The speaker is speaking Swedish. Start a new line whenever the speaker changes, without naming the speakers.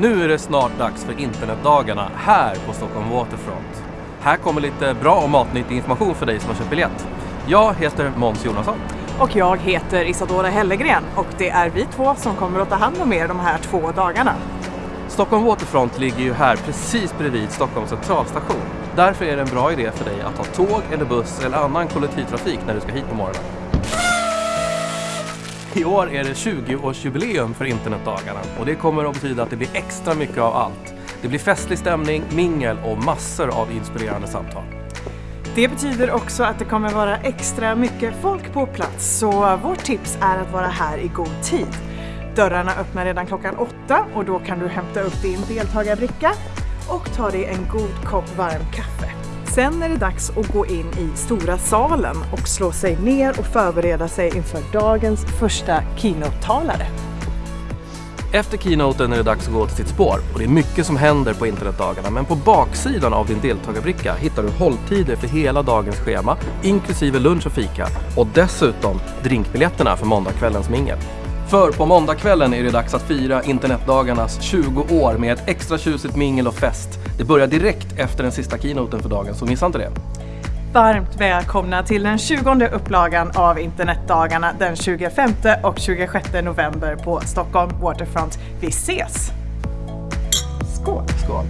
Nu är det snart dags för internetdagarna här på Stockholm Waterfront. Här kommer lite bra och matnyttig information för dig som har köpt biljett. Jag heter Måns Jonasson.
Och jag heter Isadora Hellegren och det är vi två som kommer att ta hand om er de här två dagarna.
Stockholm Waterfront ligger ju här precis bredvid Stockholms centralstation. Därför är det en bra idé för dig att ta tåg eller buss eller annan kollektivtrafik när du ska hit på morgonen. I år är det 20-årsjubileum för internetdagarna och det kommer att betyda att det blir extra mycket av allt. Det blir festlig stämning, mingel och massor av inspirerande samtal.
Det betyder också att det kommer vara extra mycket folk på plats så vårt tips är att vara här i god tid. Dörrarna öppnar redan klockan åtta och då kan du hämta upp din deltagarbricka och ta dig en god kopp varm kaffe. Sen är det dags att gå in i stora salen och slå sig ner och förbereda sig inför dagens första keynote-talare.
Efter keynoten är det dags att gå till sitt spår och det är mycket som händer på internetdagarna men på baksidan av din deltagarbricka hittar du hålltider för hela dagens schema inklusive lunch och fika och dessutom drinkbiljetterna för måndagskvällens mingel. För på måndagskvällen är det dags att fira internetdagarnas 20 år med ett extra tjusigt mingel och fest. Det börjar direkt efter den sista keynoten för dagen, så missa inte det.
Varmt välkomna till den 20 upplagan av internetdagarna den 25 och 26 november på Stockholm Waterfront. Vi ses! Skål! Skål.